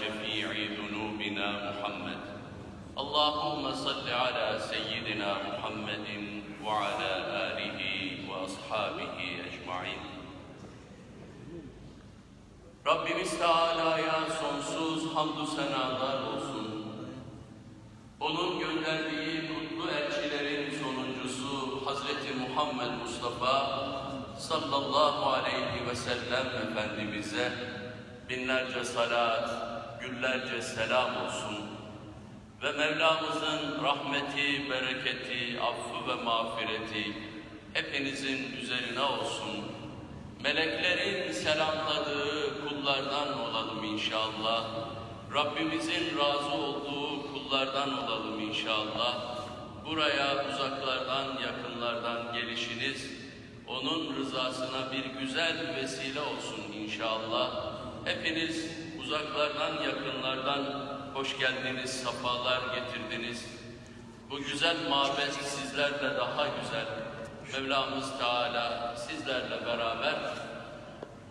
شفيع ذنوبنا محمد اللهم صل على سيدنا محمد وعلى آله وأصحابه أجمعين Rabbimiz Teala'ya sonsuz hamdü senalar olsun. Onun gönderdiği kutlu elçilerin sonuncusu Hazreti Muhammed Mustafa sallallahu aleyhi ve sellem Efendimiz'e binlerce salat, güllerce selam olsun. Ve Mevlamızın rahmeti, bereketi, affı ve mağfireti hepinizin üzerine olsun. Meleklerin selamladığı kullardan olalım inşallah. Rabbimizin razı olduğu kullardan olalım inşallah. Buraya uzaklardan, yakınlardan gelişiniz, onun rızasına bir güzel vesile olsun inşallah. Hepiniz uzaklardan, yakınlardan hoş geldiniz, safalar getirdiniz. Bu güzel mabet sizlerle daha güzel. Mevlamız Teala sizlerle beraber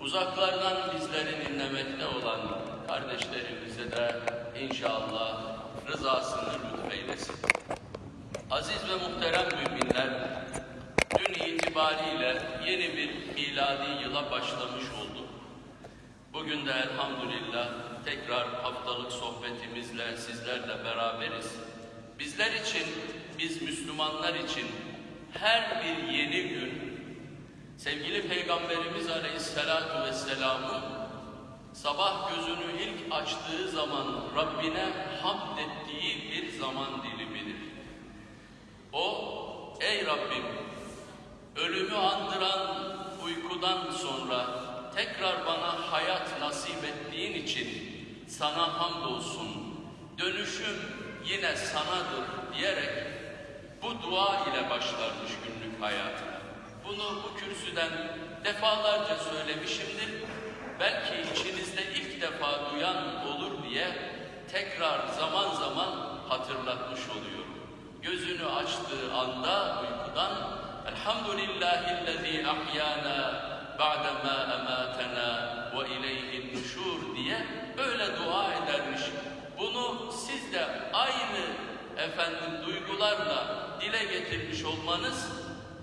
uzaklardan bizleri dinlemekte olan kardeşlerimize de inşallah rızasını lütfeylesin. Aziz ve muhterem müminler, dün itibariyle yeni bir miladi yıla başlamış olduk. Bugün de elhamdülillah tekrar haftalık sohbetimizle sizlerle beraberiz. Bizler için, biz Müslümanlar için her bir yeni gün sevgili Peygamberimiz Aleyhisselatü Vesselam'ın sabah gözünü ilk açtığı zaman Rabbine hamd ettiği bir zaman dilimidir. O, ey Rabbim, ölümü andıran uykudan sonra tekrar bana hayat nasip ettiğin için sana hamdolsun. Dönüşüm yine sanadır diyerek bu dua ile başlarmış günlük hayatına. Bunu bu kürsüden defalarca söylemişimdir. Belki içinizde ilk defa duyan olur diye tekrar zaman zaman hatırlatmış oluyorum. Gözünü açtığı anda uykudan Elhamdülillahillezî ahyana ba'dema ematena ve ileyhin nuşur diye böyle dua edermiş. Bunu siz de aynı efendim duygularla dile getirmiş olmanız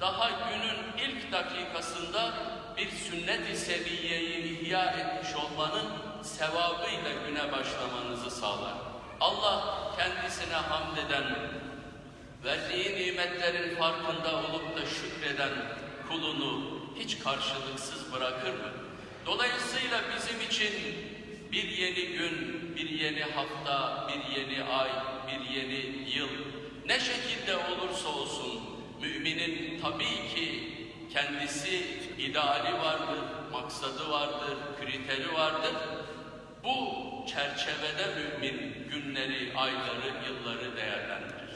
daha günün ilk dakikasında bir sünnet-i seviyeyi ihya etmiş olmanın sevabıyla güne başlamanızı sağlar. Allah kendisine hamd eden, verdiği nimetlerin farkında olup da şükreden kulunu hiç karşılıksız bırakır mı? Dolayısıyla bizim için bir yeni gün, bir yeni hafta, bir yeni ay, bir yeni yıl ne şekilde olursa olsun müminin tabii ki kendisi ideali vardır, maksadı vardır, kriteri vardır. Bu çerçevede mümin günleri, ayları, yılları değerlendirir.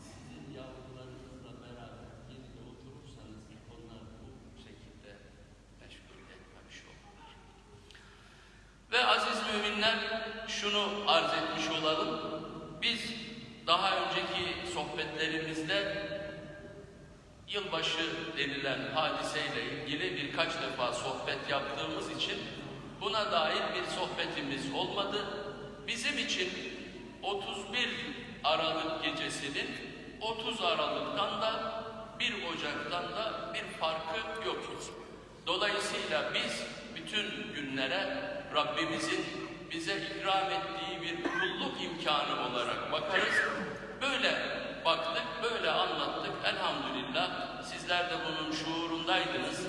Sizin yavrularınızla beraber yerine oturursanız onlar bu şekilde meşgul etmemiş olurlar. Ve aziz müminler şunu arz etmiş olalım. Biz daha önceki sohbetlerimizde yılbaşı denilen hadiseyle ilgili birkaç defa sohbet yaptığımız için buna dair bir sohbetimiz olmadı. Bizim için 31 Aralık gecesinin 30 Aralık'tan da 1 Ocak'tan da bir farkı yok. Dolayısıyla biz bütün günlere Rabbimizin bize ikram ettiği bir kulluk imkanı olarak bakarız. Böyle baktık, böyle anlattık. Elhamdülillah sizler de bunun şuurundaydınız.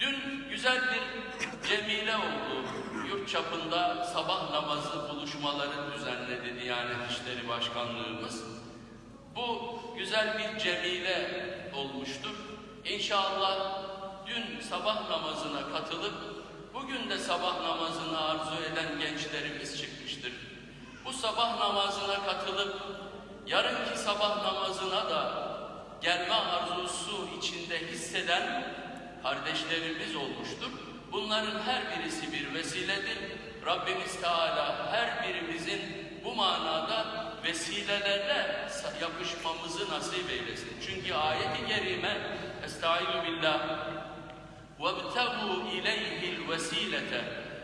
Dün güzel bir cemile oldu. Yurt çapında sabah namazı buluşmaları düzenledi Diyanet İşleri Başkanlığımız. Bu güzel bir cemile olmuştur. İnşallah dün sabah namazına katılıp bugün de sabah namazını arzu eden gençlerimiz çıkmıştır. Bu sabah namazına katılıp yarınki sabah namazına da gelme arzusu içinde hisseden kardeşlerimiz olmuştur. Bunların her birisi bir vesiledir. Rabbimiz Teala her birimizin bu manada vesilelerle yapışmamızı nasip eylesin. Çünkü ayet-i kerime Estaizu billah وَابْتَغُوا اِلَيْهِ الْوَس۪يلَةَ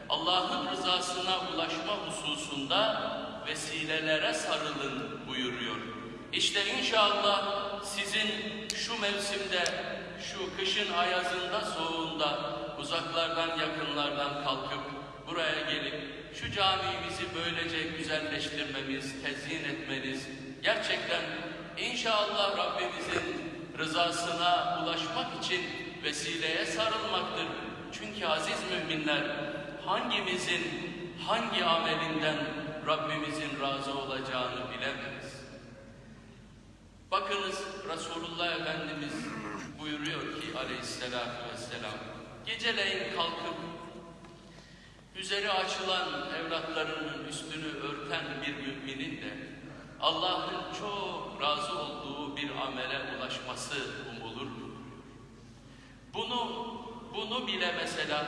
Allah'ın rızasına ulaşma hususunda vesilelere sarılın buyuruyor. İşte inşallah sizin şu mevsimde, şu kışın ayazında, soğuğunda, uzaklardan, yakınlardan kalkıp buraya gelip şu camimizi böylece güzelleştirmemiz, tezyin etmeniz, gerçekten inşallah Rabbimizin rızasına ulaşmak için vesileye sarılmaktır. Çünkü aziz müminler hangimizin hangi amelinden Rabbimizin razı olacağını bilemeyiz. Bakınız Resulullah Efendimiz buyuruyor ki aleyhissalatü vesselam geceleyin kalkıp üzeri açılan evlatlarının üstünü örten bir müminin de Allah'ın çok razı olduğu bir amele ulaşması. Bunu bunu bile mesela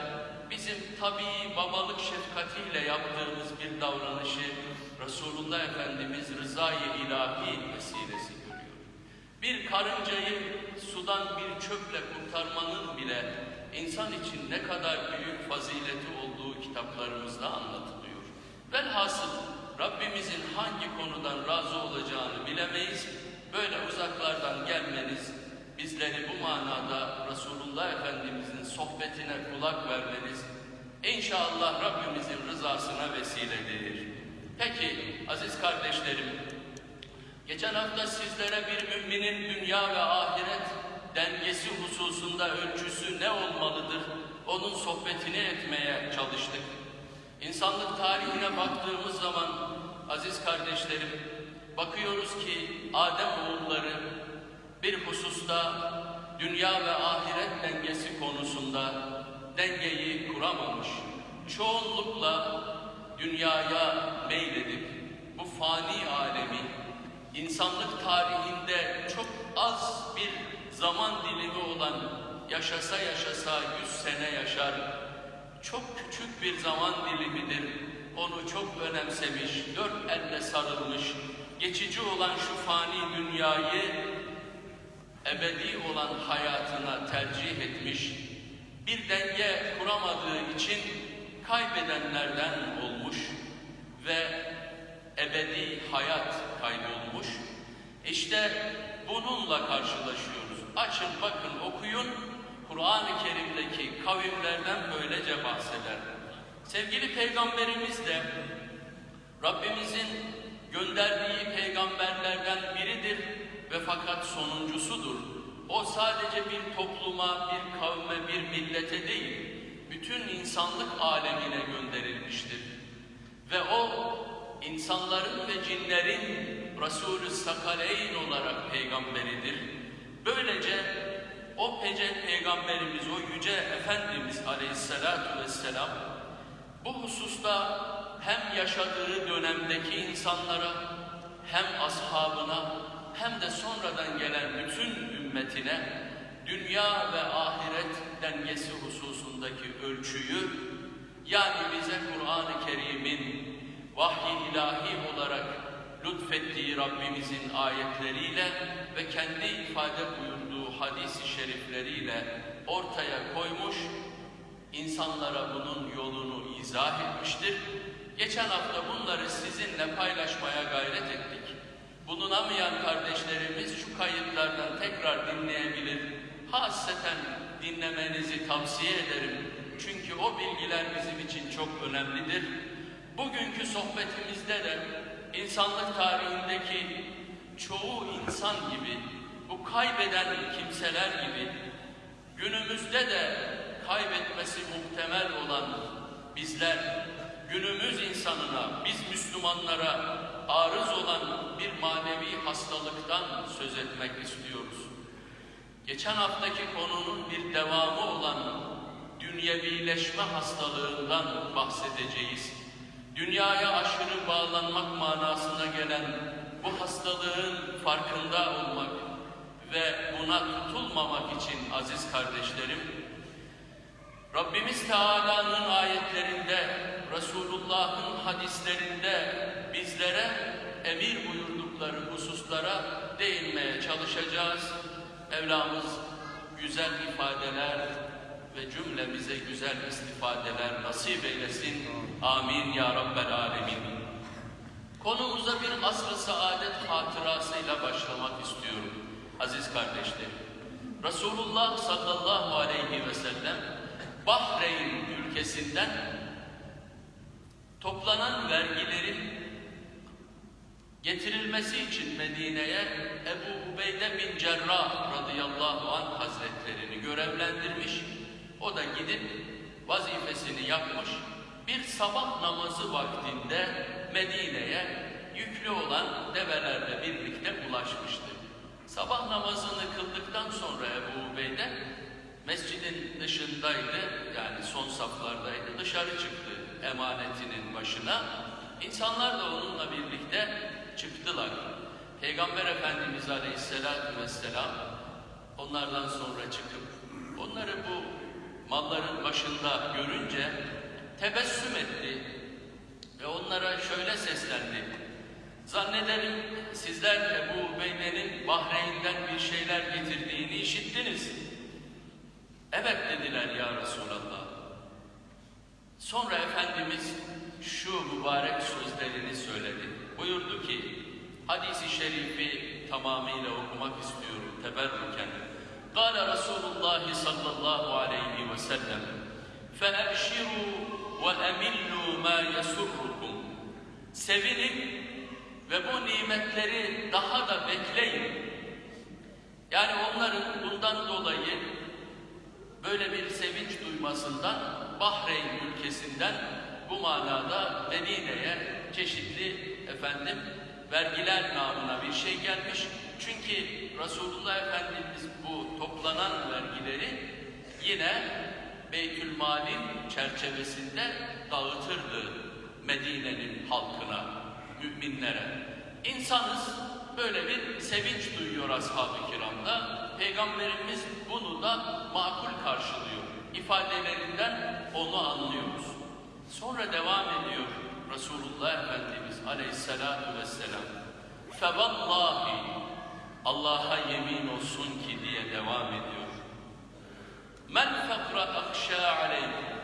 bizim tabii babalık şefkatiyle yaptığımız bir davranışı Resulullah Efendimiz rızayı ilahi vesilesi görüyor. Bir karıncayı sudan bir çöple kurtarmanın bile insan için ne kadar büyük fazileti olduğu kitaplarımızda anlatılıyor. Velhasıl Rabbimizin hangi konudan razı olacağını bilemeyiz. Böyle uzaklardan gelmeniz, bizleri bu manada Resulullah Efendimizin sohbetine kulak vermeniz, inşallah Rabbimizin rızasına vesiledir. Peki aziz kardeşlerim, geçen hafta sizlere bir müminin dünya ve ahiret dengesi hususunda ölçüsü ne olmalıdır, onun sohbetini etmeye çalıştık. İnsanlık tarihine baktığımız zaman aziz kardeşlerim, bakıyoruz ki Adem oğulları bir hususta dünya ve ahiret dengesi konusunda dengeyi kuramamış. Çoğunlukla dünyaya meyledip bu fani alemi insanlık tarihinde çok az bir zaman dilimi olan yaşasa yaşasa yüz sene yaşar. Çok küçük bir zaman dilimidir. Onu çok önemsemiş, dört elle sarılmış, geçici olan şu fani dünyayı ebedi olan hayatına tercih etmiş, bir denge kuramadığı için kaybedenlerden olmuş ve ebedi hayat kaybolmuş. İşte bununla karşılaşıyoruz. Açın bakın okuyun, Kur'an-ı Kerim'deki kavimlerden böylece bahseder. Sevgili Peygamberimiz de Rabbimizin gönderdiği peygamberlerden biridir ve fakat sonuncusudur. O sadece bir topluma, bir kavme, bir millete değil, bütün insanlık alemine gönderilmiştir. Ve o insanların ve cinlerin Resulü Sakaleyn olarak peygamberidir. Böylece o pece peygamberimiz, o yüce Efendimiz Aleyhisselatü Vesselam bu hususta hem yaşadığı dönemdeki insanlara hem ashabına hem de sonradan gelen bütün ümmetine dünya ve ahiret dengesi hususundaki ölçüyü yani bize Kur'an-ı Kerim'in vahyi ilahi olarak lütfettiği Rabbimizin ayetleriyle ve kendi ifade buyurduğu hadisi şerifleriyle ortaya koymuş, insanlara bunun yolunu izah etmiştir. Geçen hafta bunları sizinle paylaşmaya gayret ettik. Bulunamayan kardeşlerimiz şu kayıtlardan tekrar dinleyebilir. Hasreten dinlemenizi tavsiye ederim. Çünkü o bilgiler bizim için çok önemlidir. Bugünkü sohbetimizde de insanlık tarihindeki çoğu insan gibi, bu kaybeden kimseler gibi, günümüzde de kaybetmesi muhtemel olan bizler, günümüz insanına, biz Müslümanlara arız olan bir manevi hastalıktan söz etmek istiyoruz. Geçen haftaki konunun bir devamı olan dünyevileşme hastalığından bahsedeceğiz. Dünyaya aşırı bağlanmak manasına gelen bu hastalığın farkında olmak ve buna tutulmamak için aziz kardeşlerim, Rabbimiz Teala'nın ayetlerinde, Resulullah'ın hadislerinde bizlere emir buyurdukları hususlara değinmeye çalışacağız. Mevlamız güzel ifadeler, ve cümlemize güzel istifadeler nasip eylesin. Amin ya Rabbel Alemin. Konumuza bir asr-ı saadet hatırasıyla başlamak istiyorum aziz kardeşlerim. Resulullah sallallahu aleyhi ve sellem Bahreyn ülkesinden toplanan vergilerin getirilmesi için Medine'ye Ebu Ubeyde bin Cerrah radıyallahu anh hazretlerini görevlendirmiş. O da gidip vazifesini yapmış. Bir sabah namazı vaktinde Medine'ye yüklü olan develerle birlikte ulaşmıştı. Sabah namazını kıldıktan sonra Ebu Ubeyde mescidin dışındaydı, yani son saflardaydı, dışarı çıktı emanetinin başına. İnsanlar da onunla birlikte çıktılar. Peygamber Efendimiz Aleyhisselatü Vesselam onlardan sonra çıkıp onları bu malların başında görünce tebessüm etti ve onlara şöyle seslendi. Zannederim sizler Ebu Ubeyde'nin Bahreyn'den bir şeyler getirdiğini işittiniz. Evet dediler ya Resulallah. Sonra Efendimiz şu mübarek sözlerini söyledi. Buyurdu ki, hadisi şerifi tamamıyla okumak istiyorum teberrüken. Kale Resulullah sallallahu aleyhi ve sellem فَاَبْشِرُوا وَاَمِلُّوا مَا يَسُرُّكُمْ Sevinin ve bu nimetleri daha da bekleyin. Yani onların bundan dolayı böyle bir sevinç duymasından Bahreyn ülkesinden bu manada Medine'ye çeşitli efendim vergiler namına bir şey gelmiş. Çünkü Resulullah Efendimiz bu toplanan vergileri yine Beytülmal'in çerçevesinde dağıtırdı Medine'nin halkına, müminlere. İnsanız böyle bir sevinç duyuyor ashab-ı kiramda. Peygamberimiz bunu da makul karşılıyor. İfadelerinden onu anlıyoruz. Sonra devam ediyor Resulullah Efendimiz aleyhissalatu vesselam. Fevallahi Allah'a yemin olsun ki diye devam ediyor. Men fekra akşa aleykum.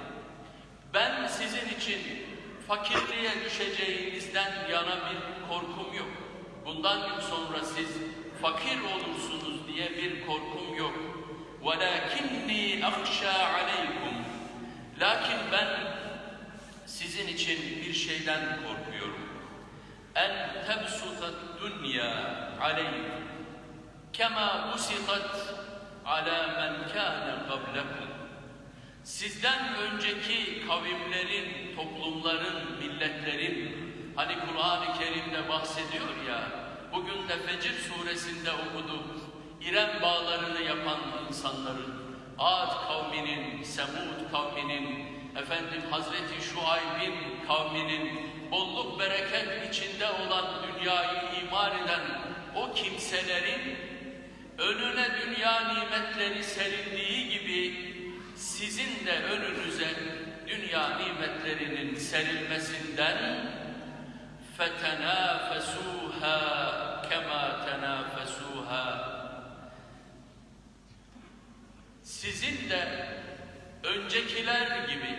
Ben sizin için fakirliğe düşeceğinizden yana bir korkum yok. Bundan gün sonra siz fakir olursunuz diye bir korkum yok. وَلَكِنِّي أَخْشَى عَلَيْكُمْ Lakin ben sizin için bir şeyden korkuyorum. En tebsutat dünya aleykum kema busitat ala men kâne qablekum. Sizden önceki kavimlerin, toplumların, milletlerin hani Kur'an-ı Kerim'de bahsediyor ya bugün de Fecir suresinde okuduk. İrem bağlarını yapan insanların, Ad kavminin, Semud kavminin, efendim Hazreti Şuayb'in kavminin bolluk bereket içinde olan dünyayı imar eden o kimselerin önüne dünya nimetleri serildiği gibi sizin de önünüze dünya nimetlerinin serilmesinden فَتَنَافَسُوهَا كَمَا تَنَافَسُوهَا sizin de öncekiler gibi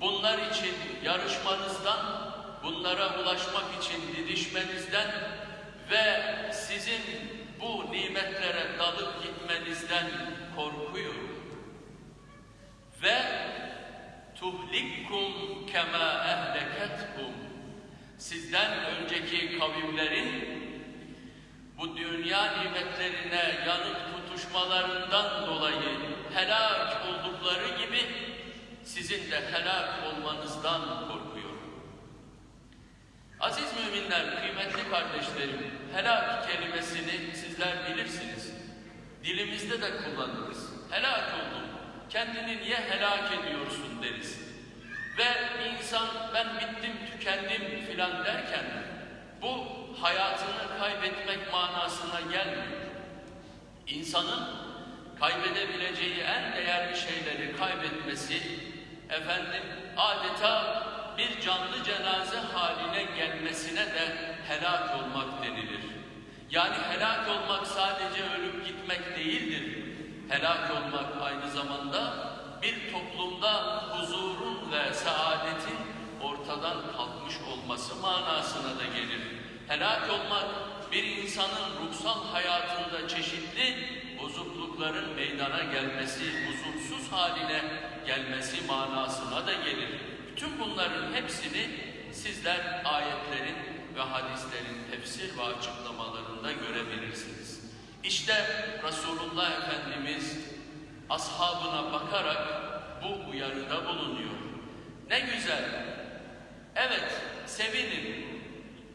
bunlar için yarışmanızdan, bunlara ulaşmak için didişmenizden ve sizin bu nimetlere dalıp gitmenizden korkuyorum. Ve tuhlikkum kema ehleketkum sizden önceki kavimlerin bu dünya nimetlerine yanıp tutuşmalarından dolayı helak oldukları gibi sizin de helak olmanızdan korkuyorum. Aziz müminler, kıymetli kardeşlerim, helak kelimesini sizler bilirsiniz. Dilimizde de kullanırız. Helak oldum, kendini niye helak ediyorsun deriz. Ve insan ben bittim, tükendim filan derken bu hayatını kaybetmek manasına gelmiyor. İnsanın kaybedebileceği en değerli şeyleri kaybetmesi efendim adeta bir canlı cenaze haline gelmesine de helak olmak denilir. Yani helak olmak sadece ölüp gitmek değildir. Helak olmak aynı zamanda bir toplumda huzurun ve saadetin ortadan kalkmış olması manasına da gelir. Helak olmak bir insanın ruhsal hayatında çeşitli bozuklukların meydana gelmesi, huzursuz haline gelmesi manasına da gelir. Bütün bunların hepsini sizler ayetlerin ve hadislerin tefsir ve açıklamalarında görebilirsiniz. İşte Resulullah Efendimiz ashabına bakarak bu uyarıda bulunuyor. Ne güzel. Evet, sevinin.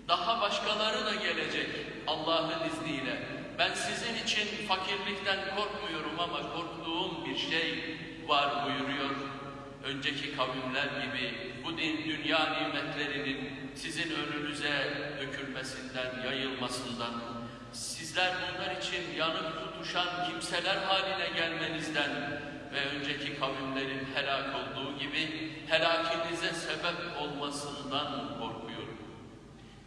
Daha başkaları da gelecek Allah'ın izniyle. Ben sizin için fakirlikten korkmuyorum ama korktuğum bir şey var buyuruyor. Önceki kavimler gibi bu din dünya nimetlerinin sizin önünüze dökülmesinden, yayılmasından, sizler bunlar için yanıp tutuşan kimseler haline gelmenizden ve önceki kavimlerin helak olduğu gibi helakinize sebep olmasından korkuyorum.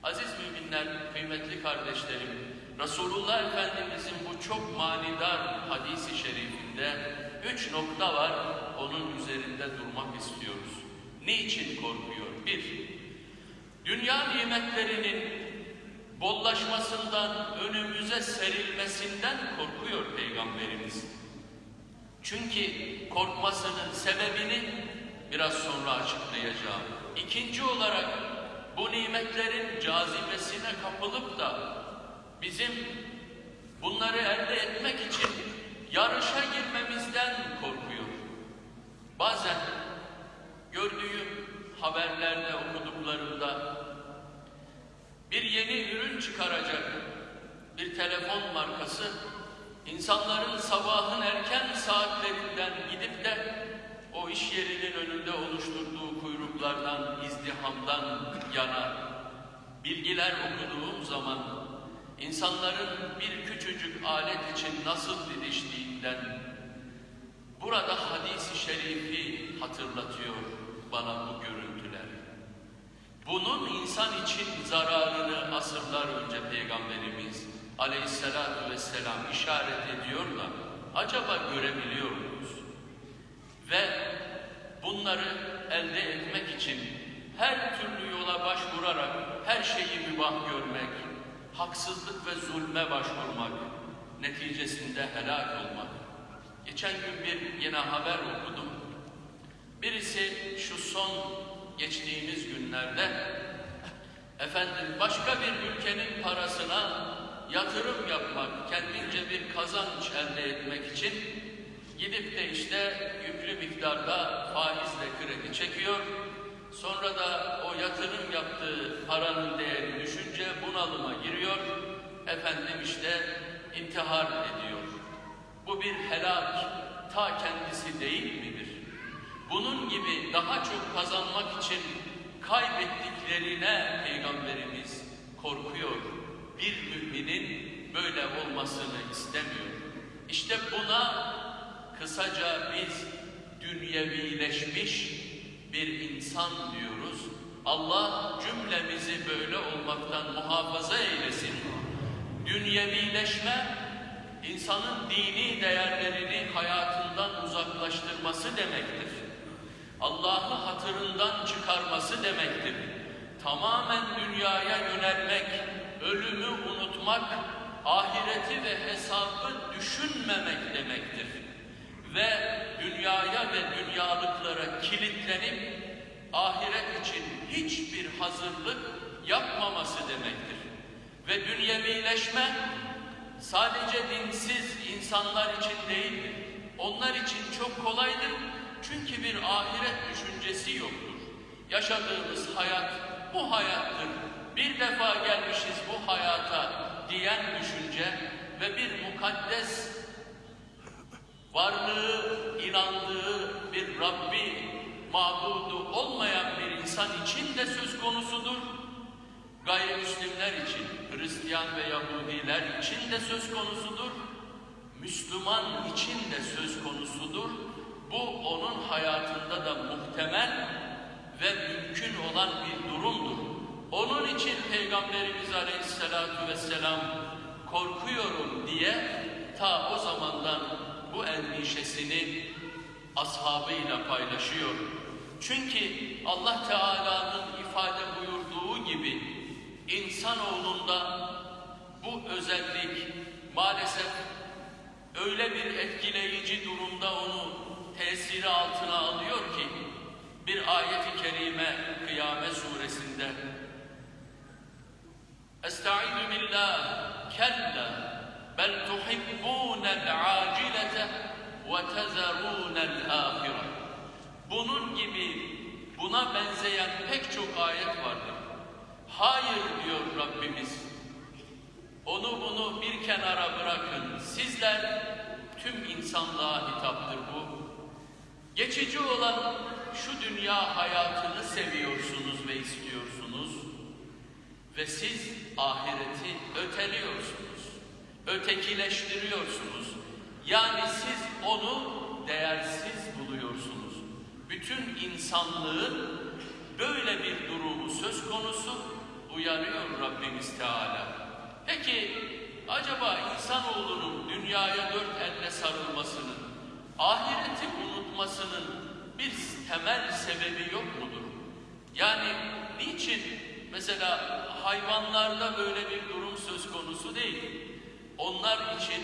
Aziz müminler, kıymetli kardeşlerim, Resulullah Efendimizin bu çok manidar hadisi şerifinde üç nokta var, onun üzerinde durmak istiyoruz. Niçin korkuyor? Bir, dünya nimetlerinin bollaşmasından, önümüze serilmesinden korkuyor Peygamberimiz. Çünkü korkmasının sebebini biraz sonra açıklayacağım. İkinci olarak bu nimetlerin cazibesine kapılıp da bizim bunları elde etmek için yarışa girmemizden korkuyor. Bazen gördüğüm haberlerde okuduklarımda bir yeni ürün çıkaracak bir telefon markası insanların sabahın erken saatlerinden gidip de o iş yerinin önünde oluşturduğu kuyruklardan, izdihamdan yana bilgiler okuduğum zaman insanların bir küçücük alet için nasıl didiştiğinden burada hadisi şerifi hatırlatıyor bana bu görüntüler. Bunun insan için zararını asırlar önce Peygamberimiz aleyhissalatu vesselam işaret ediyor da acaba görebiliyor muyuz? Ve bunları elde etmek için her türlü yola başvurarak her şeyi mübah görmek, haksızlık ve zulme başvurmak, neticesinde helak olmak. Geçen gün bir yine haber okudum. Birisi şu son geçtiğimiz günlerde efendim başka bir ülkenin parasına yatırım yapmak, kendince bir kazanç elde etmek için gidip de işte yüklü miktarda faizle kredi çekiyor. Sonra da o yatırım yaptığı paranın değeri düşünce bunalıma giriyor. Efendim işte intihar ediyor. Bu bir helak ta kendisi değil midir? Bunun gibi daha çok kazanmak için kaybettiklerine Peygamberimiz korkuyor. Bir müminin böyle olmasını istemiyor. İşte buna kısaca biz dünyevileşmiş bir insan diyoruz. Allah cümlemizi böyle olmaktan muhafaza eylesin. Dünyevileşme, insanın dini değerlerini hayatından uzaklaştırması demektir. Allah'ı hatırından çıkarması demektir. Tamamen dünyaya yönelmek, ölümü unutmak, ahireti ve hesabı düşünmemek demektir. Ve dünyaya ve dünyalıklara kilitlenip ahiret için hiçbir hazırlık yapmaması demektir. Ve dünyevileşme sadece dinsiz insanlar için değildir. Onlar için çok kolaydır. Çünkü bir ahiret düşüncesi yoktur. Yaşadığımız hayat bu hayattır. Bir defa gelmişiz bu hayata diyen düşünce ve bir mukaddes varlığı, inandığı bir Rabbi mabudu olmayan bir insan için de söz konusudur. Gayrimüslimler için, Hristiyan ve Yahudiler için de söz konusudur. Müslüman için de söz konusudur. Bu onun hayatında da muhtemel ve mümkün olan bir durumdur. Onun için Peygamberimiz Aleyhisselatü Vesselam korkuyorum diye ta o zamandan bu endişesini ashabıyla paylaşıyor. Çünkü Allah Teala'nın ifade buyurduğu gibi insanoğlunda bu özellik maalesef öyle bir etkileyici durumda onu tesiri altına alıyor ki bir ayeti kerime Kıyamet suresinde Estaizu billah kella tuhibbunel acilete ve tezerunel ahire Bunun gibi buna benzeyen pek çok ayet vardır. Hayır diyor Rabbimiz. Onu bunu bir kenara bırakın. Sizler tüm insanlığa hitaptır bu. Geçici olan şu dünya hayatını seviyorsunuz ve istiyorsunuz. Ve siz ahireti öteliyorsunuz. Ötekileştiriyorsunuz. Yani siz onu değersiz buluyorsunuz. Bütün insanlığın böyle bir durumu söz konusu uyarıyor Rabbimiz Teala. Peki acaba insanoğlunun dünyaya dört elle sarılmasının, ahireti unutmasının bir temel sebebi yok mudur? Yani niçin mesela hayvanlarda böyle bir durum söz konusu değil? Onlar için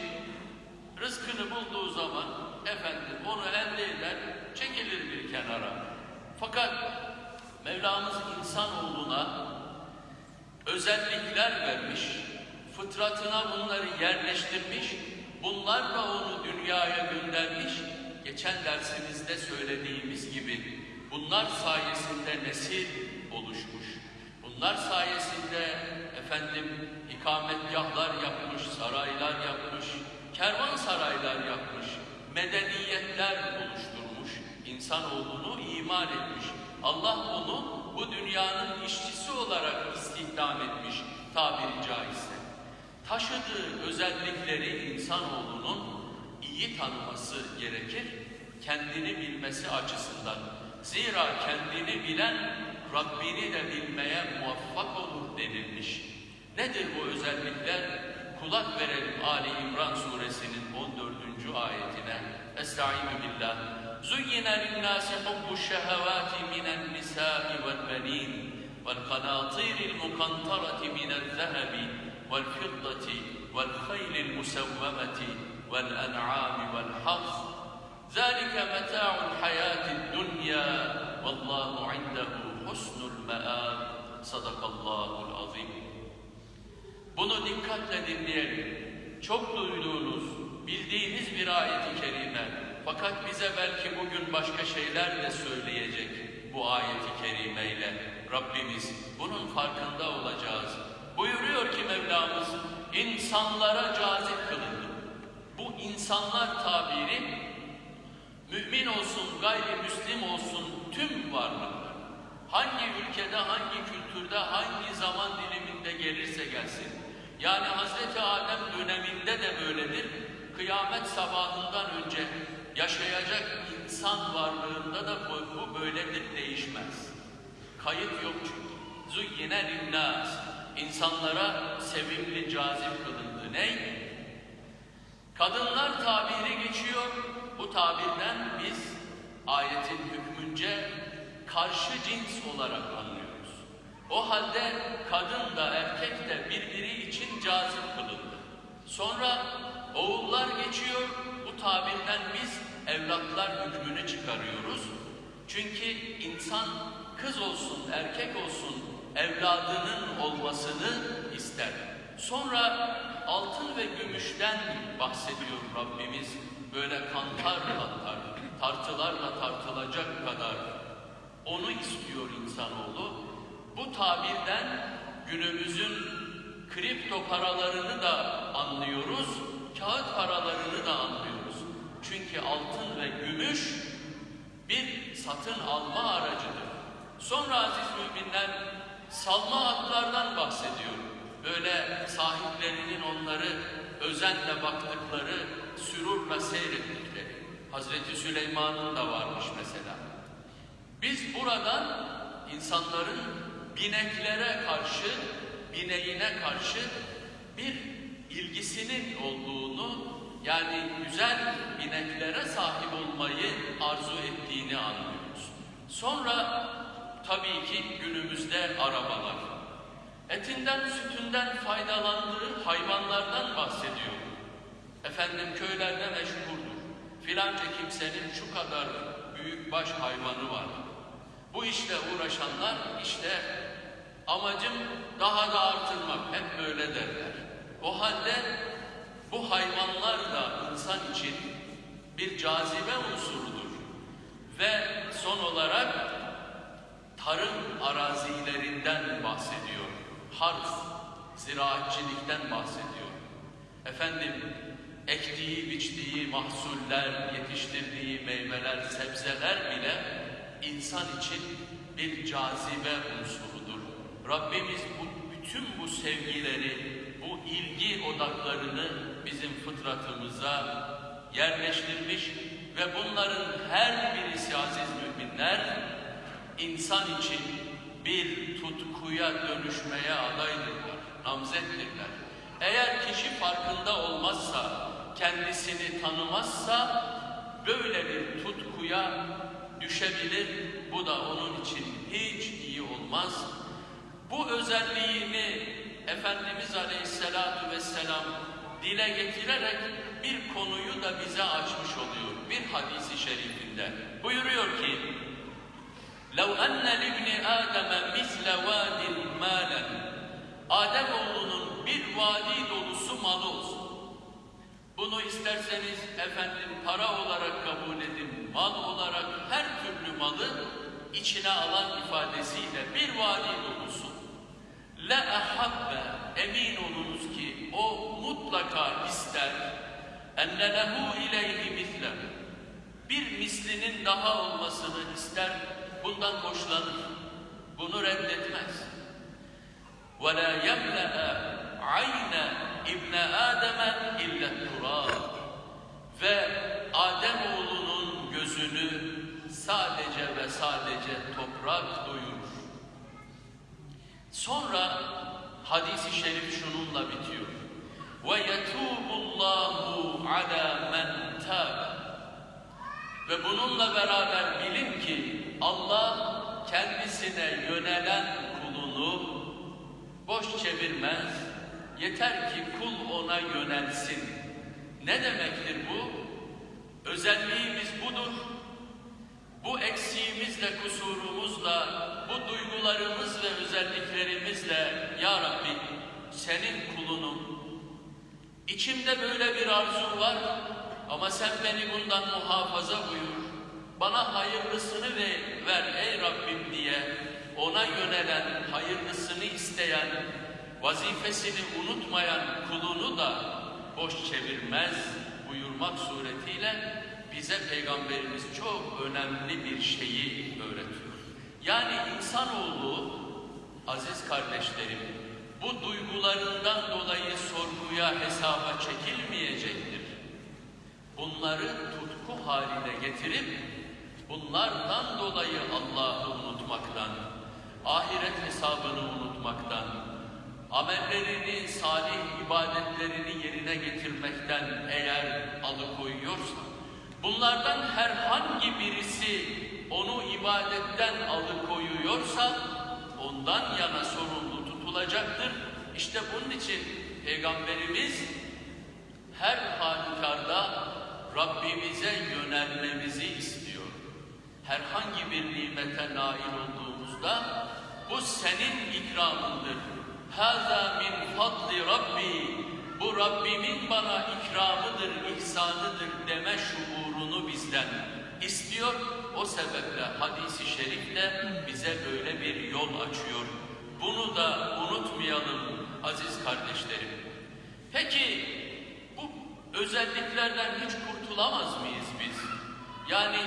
rızkını bulduğu zaman efendim onu elde eder, çekilir bir kenara. Fakat Mevlamız insanoğluna özellikler vermiş, fıtratına bunları yerleştirmiş, bunlarla onu dünyaya göndermiş. Geçen dersimizde söylediğimiz gibi bunlar sayesinde nesil oluşmuş. Bunlar sayesinde efendim ikametgahlar yapmış, saraylar yapmış, kervansaraylar yapmış, medeniyetler oluşturmuş, insanoğlunu iman etmiş. Allah onu bu dünyanın işçisi olarak istihdam etmiş tabiri caizse. Taşıdığı özellikleri insanoğlunun iyi tanıması gerekir, kendini bilmesi açısından. Zira kendini bilen Rabbini de bilmeye muvaffak olur denilmiş. Nedir bu özellikler? Kulak verelim Ali İmran suresinin 14. ayetine. Estaizu billah. زين للناس حب الشهوات من النساء والبنين والقناطير المقنطرة من الذهب والفضة والخيل المسومة والأنعام والحرث ذلك متاع الحياة الدنيا والله عنده حسن المآب صدق الله العظيم Bunu dikkatle dinleyelim. Çok duyduğunuz, bildiğiniz bir ayeti kerime. Fakat bize belki bugün başka şeyler de söyleyecek bu ayeti kerimeyle. Rabbimiz bunun farkında olacağız. Buyuruyor ki Mevlamız, insanlara cazip kılındı. Bu insanlar tabiri, mümin olsun, gayrimüslim olsun tüm varlıklar. Hangi ülkede, hangi kültürde, hangi zaman diliminde gelirse gelsin. Yani Hazreti Adem döneminde de böyledir. Kıyamet sabahından önce yaşayacak insan varlığında da bu, bu böyledir, değişmez. Kayıt yok çünkü. Zuyyine linnâs. İnsanlara sevimli, cazip kılındı. Ne? Kadınlar tabiri geçiyor. Bu tabirden biz ayetin hükmünce karşı cins olarak anlıyoruz. O halde kadın da erkek de birbiri için cazip kılındı. Sonra oğullar geçiyor. Bu tabirden biz evlatlar hükmünü çıkarıyoruz. Çünkü insan kız olsun, erkek olsun evladının olmasını ister. Sonra altın ve gümüşten bahsediyor Rabbimiz. Böyle kantar kantar, tartılarla tartılacak kadar onu istiyor insanoğlu. Bu tabirden günümüzün kripto paralarını da anlıyoruz, kağıt paralarını da anlıyoruz. Çünkü altın ve gümüş bir satın alma aracıdır. Sonra aziz müminler salma atlardan bahsediyor. Böyle sahiplerinin onları özenle baktıkları, sürurla seyrettikleri. Hazreti Süleyman'ın da varmış mesela. Biz buradan insanların bineklere karşı, bineğine karşı bir ilgisinin olduğunu yani güzel ineklere sahip olmayı arzu ettiğini anlıyoruz. Sonra tabii ki günümüzde arabalar. Etinden, sütünden faydalandığı hayvanlardan bahsediyor. Efendim köylerde meşhurdur. Filanca kimsenin şu kadar büyük baş hayvanı var. Bu işle uğraşanlar işte amacım daha da artırmak hep böyle derler. O halde bu hayvanlar da insan için bir cazibe unsurudur. Ve son olarak tarım arazilerinden bahsediyor. Harf, ziraatçilikten bahsediyor. Efendim, ektiği, biçtiği mahsuller, yetiştirdiği meyveler, sebzeler bile insan için bir cazibe unsurudur. Rabbimiz bu, bütün bu sevgileri, bu ilgi odaklarını bizim fıtratımıza yerleştirmiş ve bunların her birisi aziz müminler insan için bir tutkuya dönüşmeye adaydırlar, namzettirler. Eğer kişi farkında olmazsa, kendisini tanımazsa böyle bir tutkuya düşebilir. Bu da onun için hiç iyi olmaz. Bu özelliğini Efendimiz Aleyhisselatü Vesselam dile getirerek bir konuyu da bize açmış oluyor. Bir hadisi şerifinde buyuruyor ki لَوْ أَنَّ لِبْنِ آدَمَ مِثْلَ وَادٍ مَالًا Ademoğlunun bir vadi dolusu malı olsun. Bunu isterseniz efendim para olarak kabul edin, mal olarak her türlü malı içine alan ifadesiyle bir vadi dolusu. Le ahabbe emin olunuz ki o mutlaka ister. Enne lehu ileyhi misle. Bir mislinin daha olmasını ister bundan hoşlanır. Bunu reddetmez. Ve la yemle'e ayne ibne ademe illa turab ve Adem oğlunun gözünü sadece ve sadece toprak doyurur Sonra hadisi şerif şununla bitiyor. Ve yetubullahu ala men tab. Ve bununla beraber bilin ki Allah kendisine yönelen kulunu boş çevirmez. Yeter ki kul ona yönelsin. Ne demektir bu? Özelliğimiz budur. Bu eksiğimizle, kusurumuzla, bu duygularımız ve özelliklerimizle Ya Rabbi senin kulunum. İçimde böyle bir arzu var ama sen beni bundan muhafaza buyur. Bana hayırlısını ve ver ey Rabbim diye ona yönelen, hayırlısını isteyen, vazifesini unutmayan kulunu da boş çevirmez buyurmak suretiyle bize Peygamberimiz çok önemli bir şeyi öğretiyor. Yani insanoğlu, aziz kardeşlerim, bu duygularından dolayı sorguya, hesaba çekilmeyecektir. Bunları tutku haline getirip, bunlardan dolayı Allah'ı unutmaktan, ahiret hesabını unutmaktan, amellerini, salih ibadetlerini yerine getirmekten eğer alıkoyuyorsa, Bunlardan herhangi birisi onu ibadetten alıkoyuyorsa ondan yana sorumlu tutulacaktır. İşte bunun için Peygamberimiz her halükarda Rabbimize yönelmemizi istiyor. Herhangi bir nimete nail olduğumuzda bu senin ikramındır. Hâzâ min fadli Rabbi bu Rabbimin bana ikramıdır, ihsanıdır deme şuurunu bizden istiyor. O sebeple hadisi şerifle bize böyle bir yol açıyor. Bunu da unutmayalım aziz kardeşlerim. Peki bu özelliklerden hiç kurtulamaz mıyız biz? Yani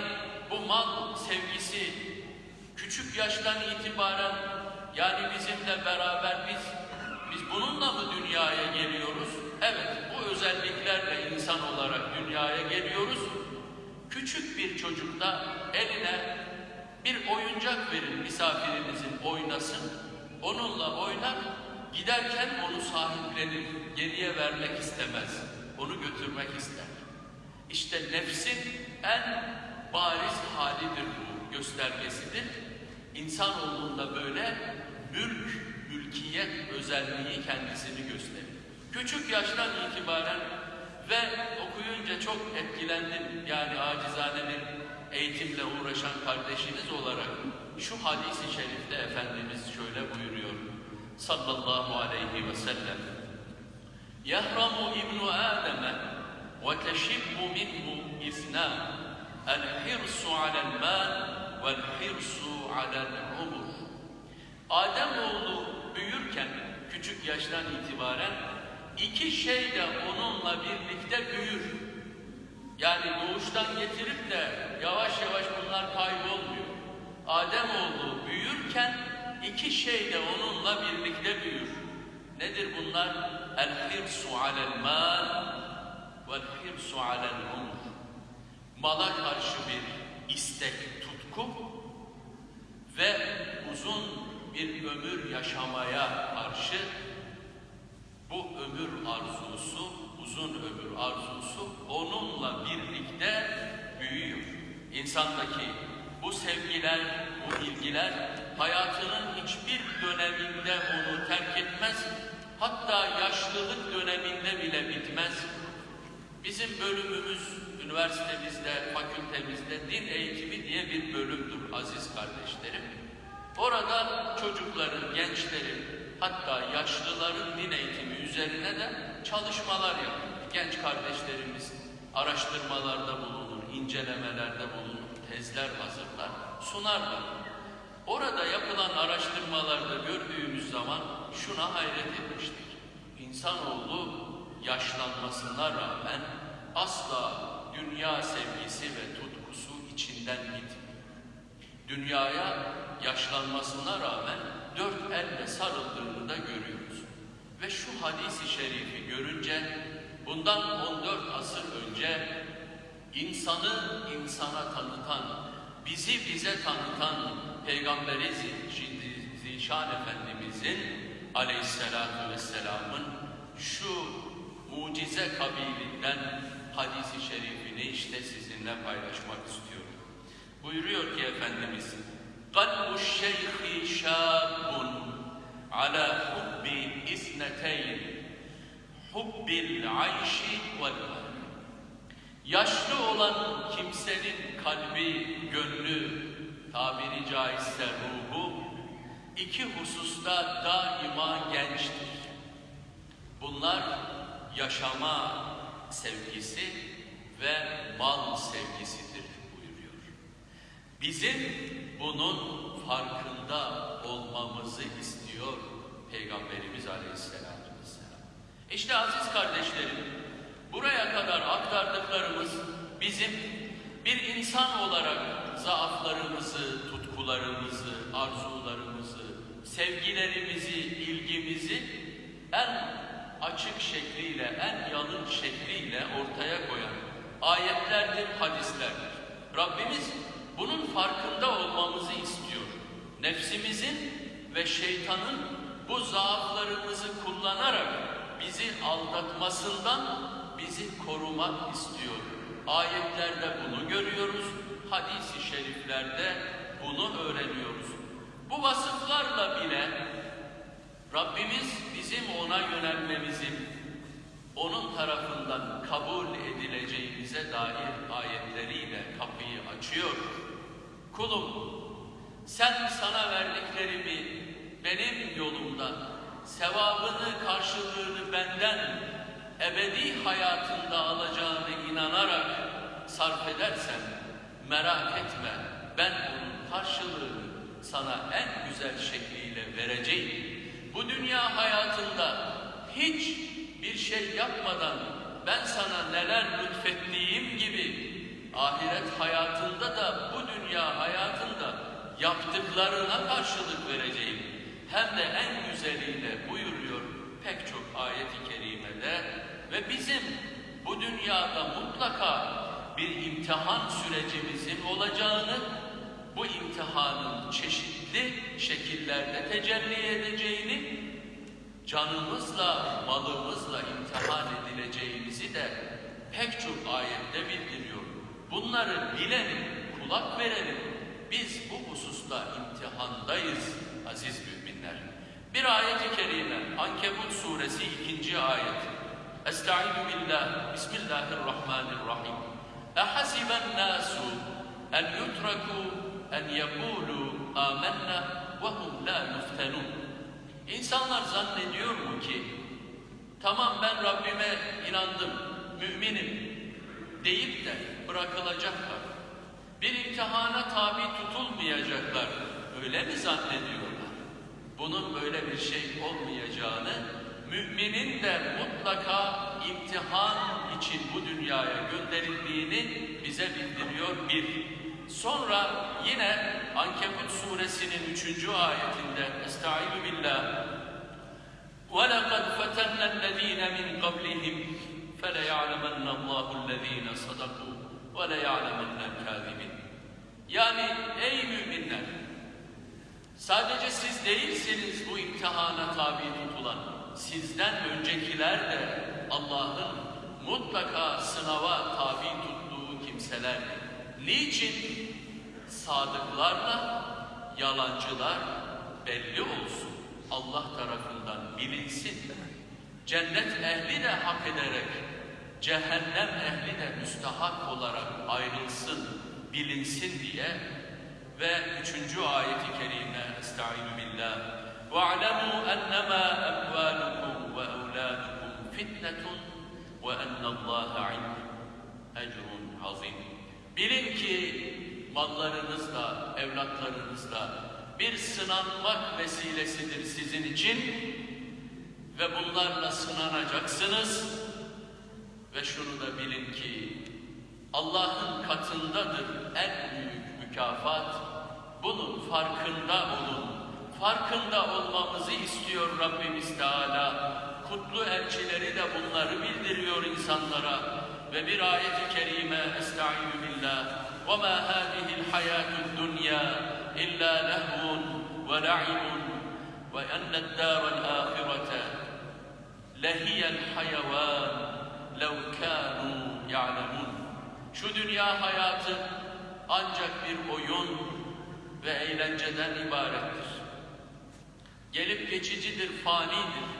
bu mal sevgisi küçük yaştan itibaren yani bizimle beraber biz biz bununla mı dünyaya geliyoruz? Evet, bu özelliklerle insan olarak dünyaya geliyoruz. Küçük bir çocuk da eline bir oyuncak verin misafirinizin oynasın. Onunla oynar, giderken onu sahiplenir, geriye vermek istemez. onu götürmek ister. İşte nefsin en bariz halidir bu, göstergesidir. İnsanoğlunda böyle mülk, mülkiyet özelliği kendisini gösterir. Küçük yaştan itibaren ve okuyunca çok etkilendim. Yani acizane bir eğitimle uğraşan kardeşiniz olarak şu hadisi şerifte Efendimiz şöyle buyuruyor. Sallallahu aleyhi ve sellem. Yahramu ibnu Adem'e ve teşibbu minhu isnan. El hirsu alel mal vel hirsu alel umur. Ademoğlu büyürken küçük yaştan itibaren iki şey de onunla birlikte büyür. Yani doğuştan getirip de yavaş yavaş bunlar kaybolmuyor. Ademoğlu büyürken iki şey de onunla birlikte büyür. Nedir bunlar? El hirsu alel mal vel hirsu alel umur. Mala karşı bir istek, tutku ve uzun bir ömür yaşamaya karşı bu ömür arzusu, uzun ömür arzusu onunla birlikte büyüyor. İnsandaki bu sevgiler, bu ilgiler hayatının hiçbir döneminde onu terk etmez. Hatta yaşlılık döneminde bile bitmez. Bizim bölümümüz üniversitemizde, fakültemizde din eğitimi diye bir bölümdür aziz kardeşlerim. Orada çocukların, gençlerin, hatta yaşlıların din eğitimi üzerine de çalışmalar yapıyor. Genç kardeşlerimiz araştırmalarda bulunur, incelemelerde bulunur, tezler hazırlar, sunarlar. Orada yapılan araştırmalarda gördüğümüz zaman şuna hayret etmiştik. İnsanoğlu yaşlanmasına rağmen asla dünya sevgisi ve tutkusu içinden gitmiyor. Dünyaya yaşlanmasına rağmen dört elle sarıldığını da görüyoruz. Ve şu hadisi şerifi görünce bundan 14 asır önce insanı insana tanıtan, bizi bize tanıtan Peygamberi Zişan Efendimizin aleyhissalatu vesselamın şu mucize kabilinden hadisi şerifini işte sizinle paylaşmak istiyorum. Buyuruyor ki Efendimiz قَلْبُ الشَّيْخِ شَابٌ عَلَى حُبِّ اِثْنَتَيْنِ حُبِّ الْعَيْشِ وَالْمَالِ Yaşlı olan kimsenin kalbi, gönlü, tabiri caizse ruhu, iki hususta daima gençtir. Bunlar yaşama sevgisi ve mal sevgisidir buyuruyor. Bizim bunun farkında olmamızı istiyor Peygamberimiz Aleyhisselatü Vesselam. İşte aziz kardeşlerim, buraya kadar aktardıklarımız bizim bir insan olarak zaaflarımızı, tutkularımızı, arzularımızı, sevgilerimizi, ilgimizi en açık şekliyle, en yalın şekliyle ortaya koyan ayetlerdir, hadislerdir. Rabbimiz bunun farkında olmamızı istiyor. Nefsimizin ve şeytanın bu zaaflarımızı kullanarak bizi aldatmasından bizi korumak istiyor. Ayetlerde bunu görüyoruz, hadisi şeriflerde bunu öğreniyoruz. Bu vasıflarla bile Rabbimiz bizim ona yönelmemizin, onun tarafından kabul edileceğimize dair ayetleriyle kapıyı açıyor. Kulum, sen sana verdiklerimi benim yolumdan, sevabını, karşılığını benden ebedi hayatında alacağını inanarak sarf edersen, merak etme, ben bunun karşılığını sana en güzel şekliyle vereceğim. Bu dünya hayatında hiç bir şey yapmadan ben sana neler lütfettiğim gibi ahiret hayatında da bu dünya hayatında yaptıklarına karşılık vereceğim. Hem de en güzeliyle buyuruyor pek çok ayet-i kerimede ve bizim bu dünyada mutlaka bir imtihan sürecimizin olacağını, bu imtihanın çeşitli şekillerde tecelli edeceğini canımızla, malımızla imtihan edileceğimizi de pek çok ayette bildiriyor. Bunları bilelim, kulak verelim. Biz bu hususta imtihandayız aziz müminler. Bir ayet-i kerime Ankebut suresi ikinci ayet. Estaizu billah, Bismillahirrahmanirrahim. Ehasiben nasu en yutraku en yekulu amennâ ve hum la yuftenun. İnsanlar zannediyor mu ki tamam ben Rabbime inandım, müminim deyip de bırakılacaklar. Bir imtihana tabi tutulmayacaklar. Öyle mi zannediyorlar? Bunun böyle bir şey olmayacağını, müminin de mutlaka imtihan için bu dünyaya gönderildiğini bize bildiriyor bir. Sonra yine Ankebut suresinin üçüncü ayetinde Estaizu billah وَلَقَدْ فَتَنَّ الَّذ۪ينَ مِنْ قَبْلِهِمْ فَلَيَعْلَمَنَّ اللّٰهُ الَّذ۪ينَ صَدَقُوا ve le ya'lemennel. Yani ey müminler, sadece siz değilsiniz bu imtihana tabi tutulan, sizden öncekiler de Allah'ın mutlaka sınava tabi tuttuğu kimseler. Niçin? Sadıklarla yalancılar belli olsun. Allah tarafından bilinsin. Cennet ehli de hak ederek cehennem ehli de müstahak olarak ayrılsın, bilinsin diye ve üçüncü ayeti kerime Estaizu billah وَاعْلَمُوا أَنَّمَا أَمْوَالُكُمْ وَأَوْلَادُكُمْ فِتْنَةٌ وَأَنَّ اللّٰهَ عِنْدَ اَجْرٌ عَظِيمٌ Bilin ki mallarınızla, evlatlarınızla bir sınanmak vesilesidir sizin için ve bunlarla sınanacaksınız ve şunu da bilin ki Allah'ın katındadır en büyük mükafat. Bunun farkında olun. Farkında olmamızı istiyor Rabbimiz Teala. Kutlu elçileri de bunları bildiriyor insanlara. Ve bir ayet-i kerime Estaizu billah وَمَا هَذِهِ الْحَيَاةُ الدُّنْيَا إِلَّا لَهْوٌ وَلَعِبٌ وَأَنَّ الدَّارَ الْآخِرَةَ لَهِيَ الْحَيَوَانِ لَوْ كَانُوا يَعْلَمُونَ Şu dünya hayatı ancak bir oyun ve eğlenceden ibarettir. Gelip geçicidir, fanidir.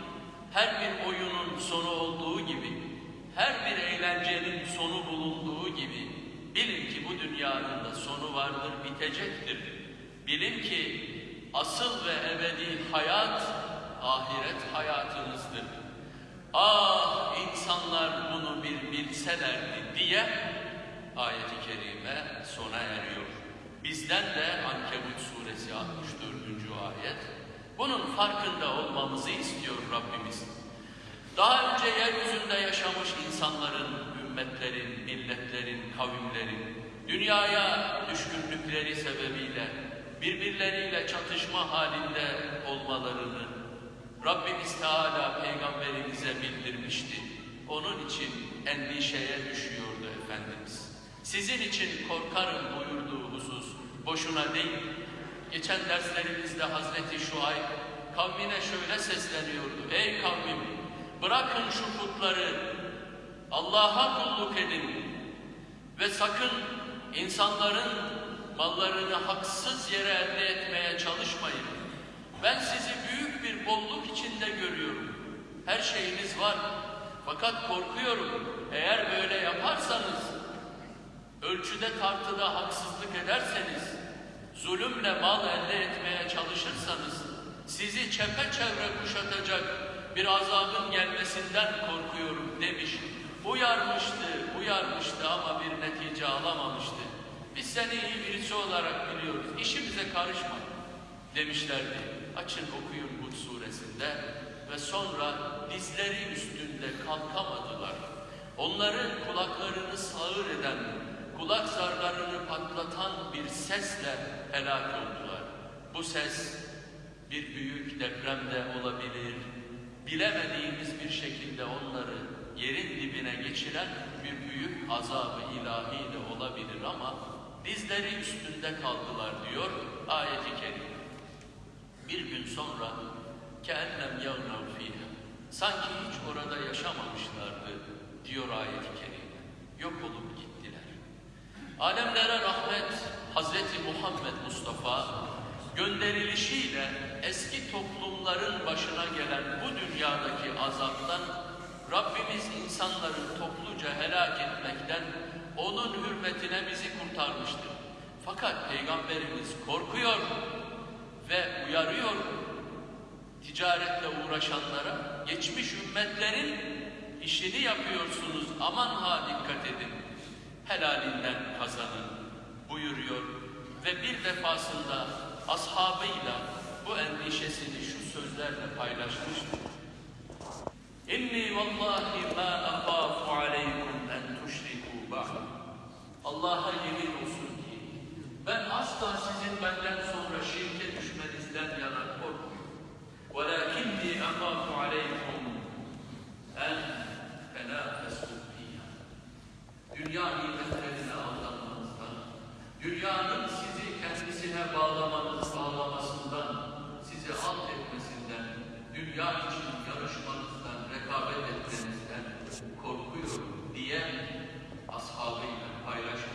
Her bir oyunun sonu olduğu gibi, her bir eğlencenin sonu bulunduğu gibi, bilin ki bu dünyanın da sonu vardır, bitecektir. Bilin ki asıl ve ebedi hayat, ahiret hayatınızdır. Ah insanlar bunu bir bilselerdi diye ayeti kerime sona eriyor. Bizden de Ankebut suresi 64. ayet bunun farkında olmamızı istiyor Rabbimiz. Daha önce yeryüzünde yaşamış insanların, ümmetlerin, milletlerin, kavimlerin dünyaya düşkünlükleri sebebiyle birbirleriyle çatışma halinde olmalarını Rabbimiz Teala peygamberimize bildirmişti. Onun için endişeye düşüyordu Efendimiz. Sizin için korkarım buyurduğu husus boşuna değil. Geçen derslerimizde Hazreti Şuayb kavmine şöyle sesleniyordu. Ey kavmim bırakın şu putları Allah'a kulluk edin ve sakın insanların mallarını haksız yere elde etmeye çalışmayın. Ben sizi büyük bir bolluk içinde görüyorum. Her şeyiniz var. Fakat korkuyorum. Eğer böyle yaparsanız, ölçüde tartıda haksızlık ederseniz, zulümle mal elde etmeye çalışırsanız, sizi çepeçevre kuşatacak bir azabın gelmesinden korkuyorum demiş. Uyarmıştı, uyarmıştı ama bir netice alamamıştı. Biz seni iyi birisi olarak biliyoruz, işimize karışma demişlerdi. Açın okuyun Hud suresinde ve sonra dizleri üstünde kalkamadılar. Onların kulaklarını sağır eden, kulak zarlarını patlatan bir sesle helak oldular. Bu ses bir büyük depremde olabilir, bilemediğimiz bir şekilde onları yerin dibine geçiren bir büyük azabı ilahi de olabilir ama dizleri üstünde kaldılar diyor ayet-i kerime. Bir gün sonra Kennem yağnav fiha. Sanki hiç orada yaşamamışlardı diyor ayet-i kerime. Yok olup gittiler. Alemlere rahmet Hazreti Muhammed Mustafa gönderilişiyle eski toplumların başına gelen bu dünyadaki azaptan Rabbimiz insanları topluca helak etmekten onun hürmetine bizi kurtarmıştır. Fakat Peygamberimiz korkuyor ve uyarıyor ticaretle uğraşanlara geçmiş ümmetlerin işini yapıyorsunuz aman ha dikkat edin helalinden kazanın buyuruyor ve bir defasında ashabıyla bu endişesini şu sözlerle paylaşmıştır. İnni vallahi ma afafu aleykum en tuşriku ba'da. Allah'a yemin olsun ki ben asla sizin benden sonra şirke düşmenizden yana korkmuyorum. ولكني أخاف عليكم أن تنافسوا فيها. Dünya nimetlerine aldanmanızdan, dünyanın sizi kendisine bağlamanız, bağlamasından, sizi alt etmesinden, dünya için yarışmanızdan, rekabet etmenizden korkuyorum diyen ashabıyla paylaşmak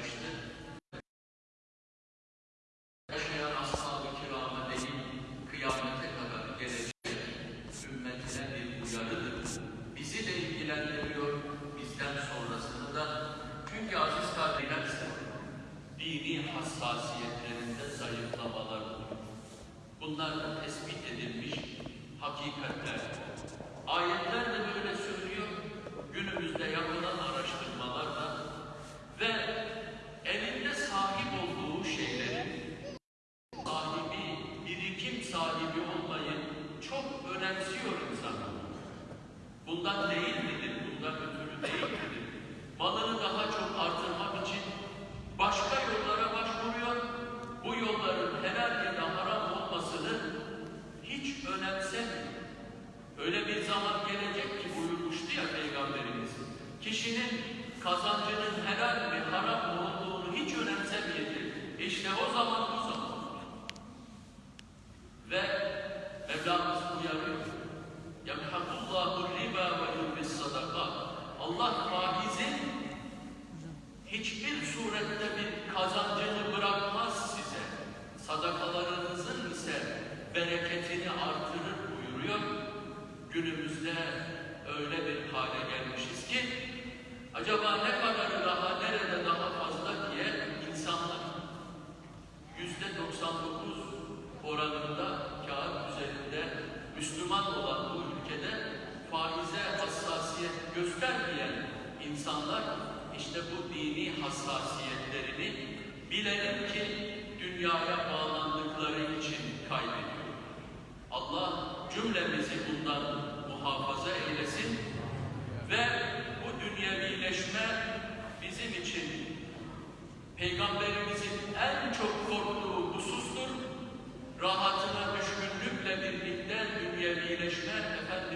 kaynaklarla tespit edilmiş hakikatler. Ayetlerle böyle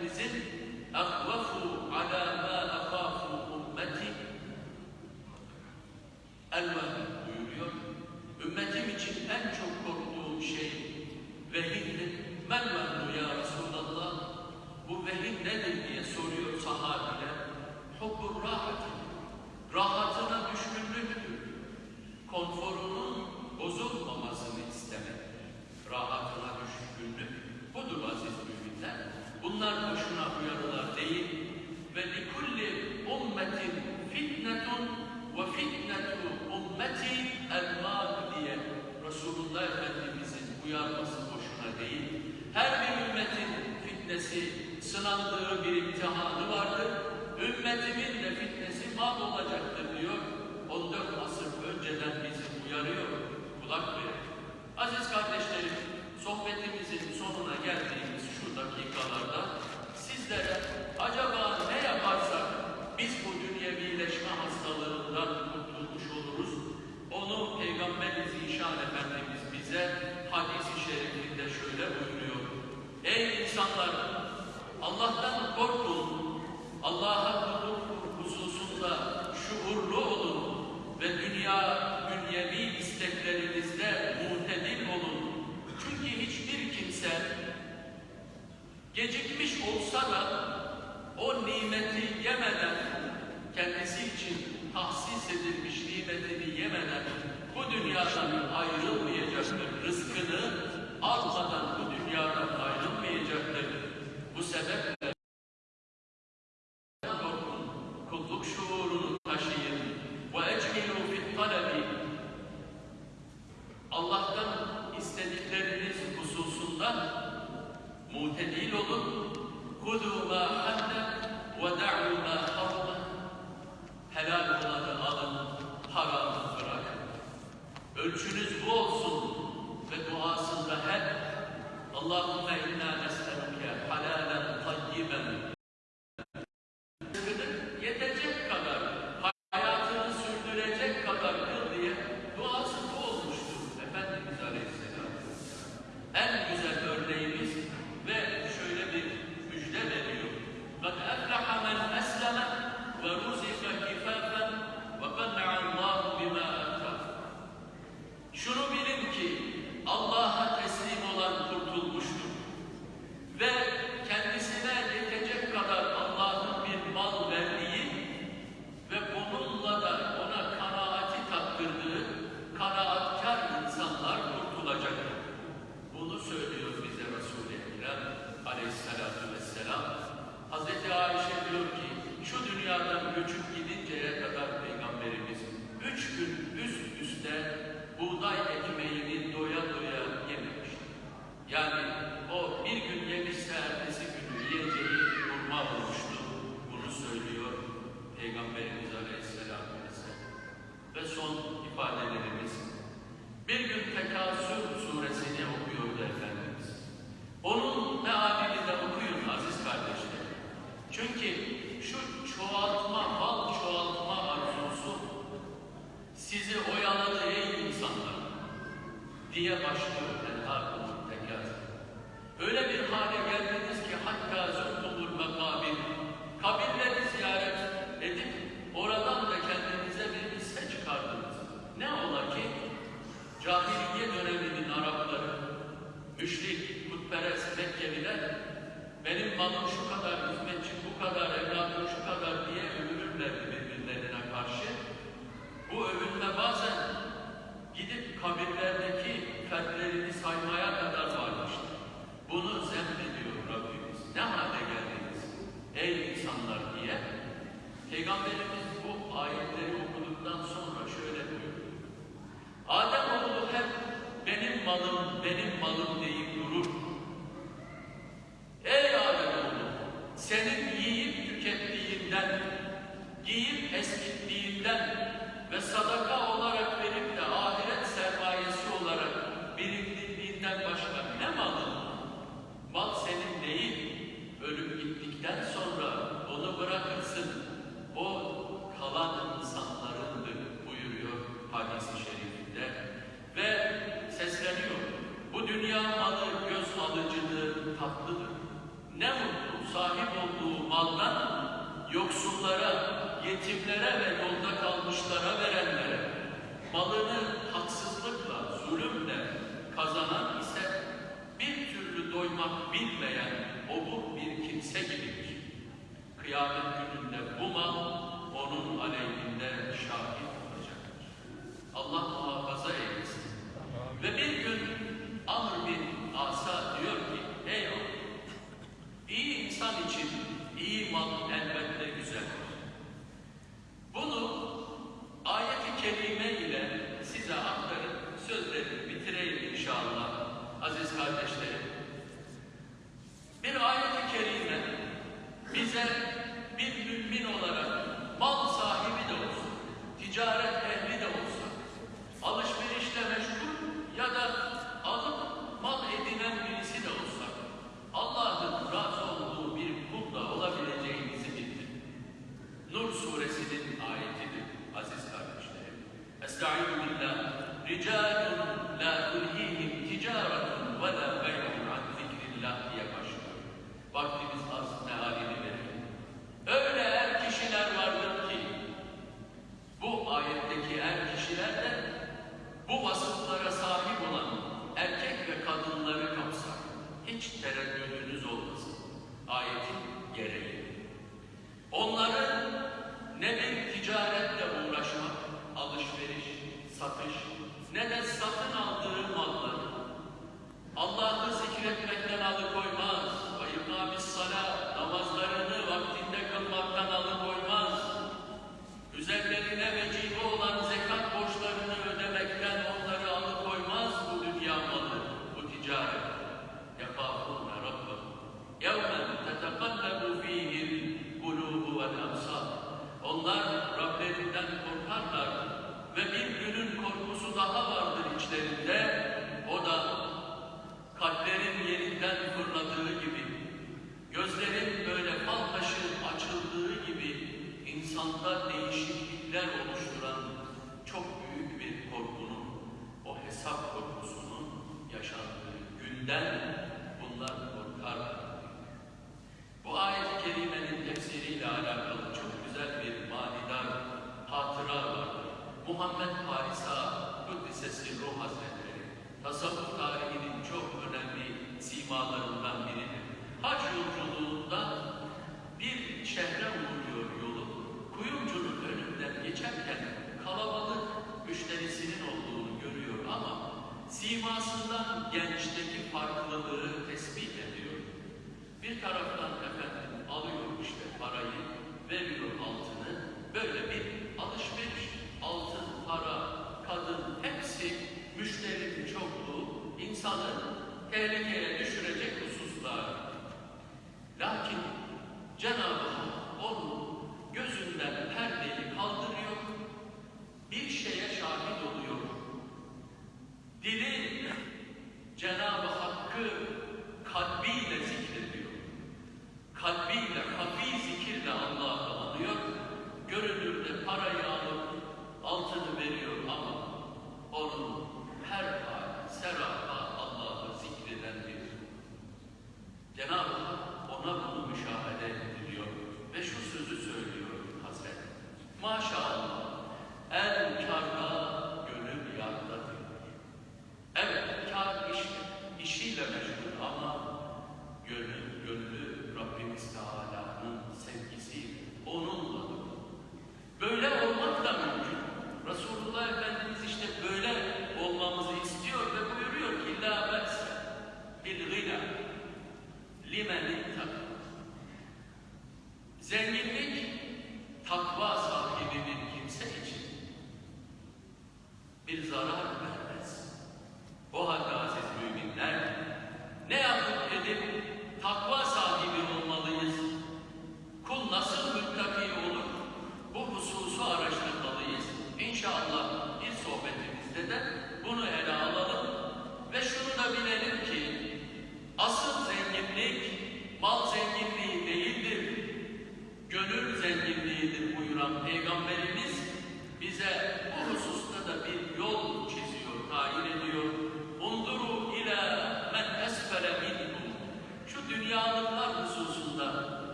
المزل أخوف على ما Allah'ı bilmeyen obur bir kimse gibidir. Kıyamet gününde bu mal onun aleyhine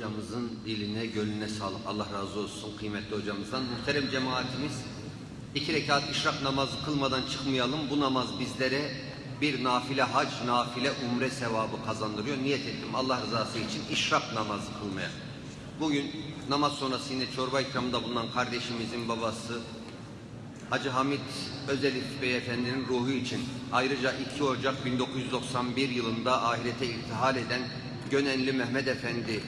hocamızın diline, gönlüne sağlık. Allah razı olsun kıymetli hocamızdan. Muhterem cemaatimiz iki rekat işrak namazı kılmadan çıkmayalım. Bu namaz bizlere bir nafile hac, nafile umre sevabı kazandırıyor. Niyet ettim Allah rızası için işrak namazı kılmaya. Bugün namaz sonrası yine çorba ikramında bulunan kardeşimizin babası Hacı Hamit Özelif Beyefendinin ruhu için ayrıca 2 Ocak 1991 yılında ahirete irtihal eden Gönenli Mehmet Efendi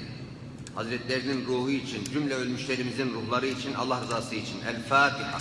Hazretlerinin ruhu için, cümle ölmüşlerimizin ruhları için, Allah rızası için. El Fatiha.